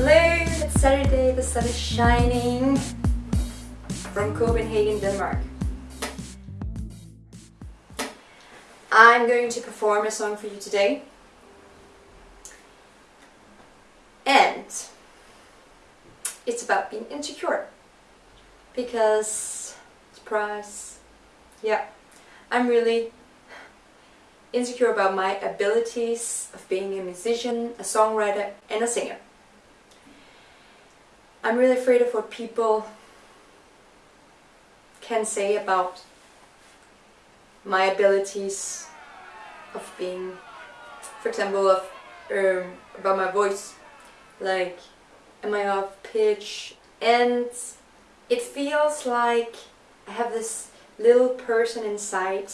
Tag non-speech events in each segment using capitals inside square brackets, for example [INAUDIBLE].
Hello, it's Saturday, the sun is shining from Copenhagen, Denmark. I'm going to perform a song for you today. And it's about being insecure. Because, surprise, yeah, I'm really insecure about my abilities of being a musician, a songwriter and a singer. I'm really afraid of what people can say about my abilities of being, for example, of um, about my voice, like am I off pitch, and it feels like I have this little person inside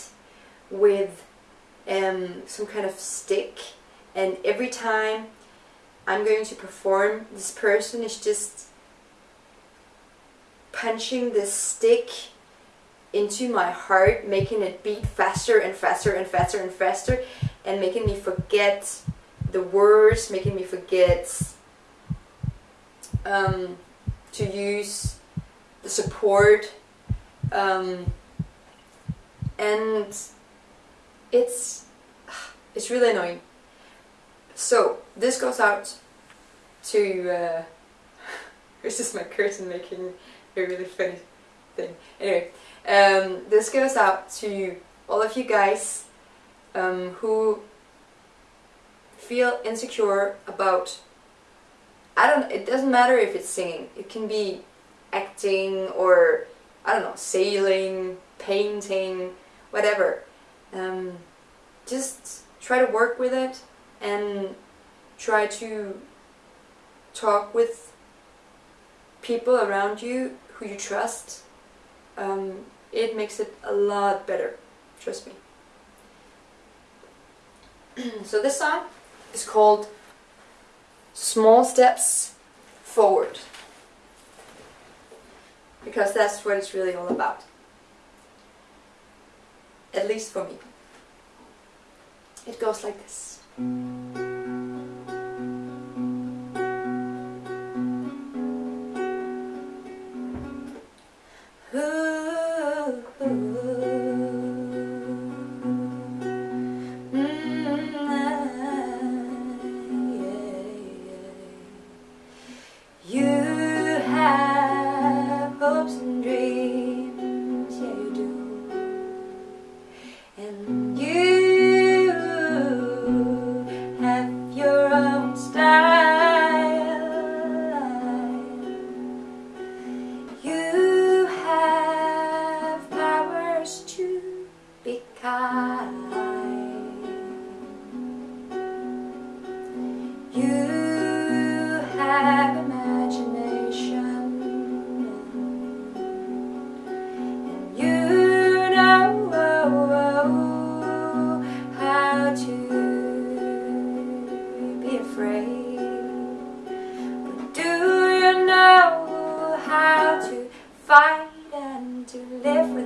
with um, some kind of stick. And every time I'm going to perform this person is just punching this stick into my heart making it beat faster and faster and faster and faster and making me forget the words making me forget um, to use the support um, and it's it's really annoying. So this goes out to uh, this is my curtain making a really funny thing. Anyway, um, this goes out to all of you guys um, who feel insecure about I don't it doesn't matter if it's singing it can be acting or I don't know sailing painting whatever um, just try to work with it and try to talk with people around you who you trust. Um, it makes it a lot better, trust me. [CLEARS THROAT] so this song is called Small Steps Forward because that's what it's really all about at least for me. It goes like this. Fight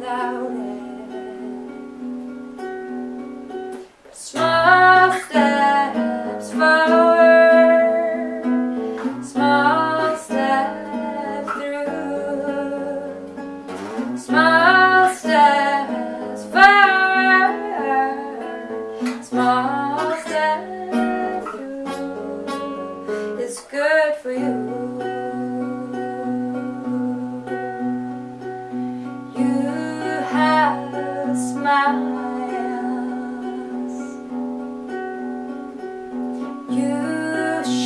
down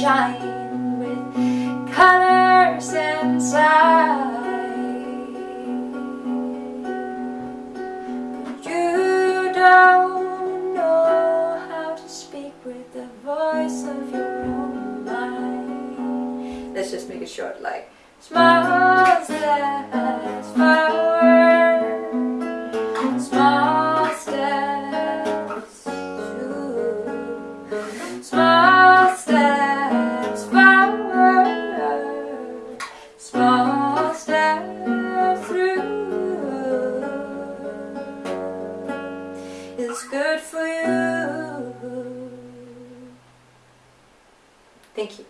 shine with colors inside. You don't know how to speak with the voice of your own mind. Let's just make it short like steps forward good for you. Thank you.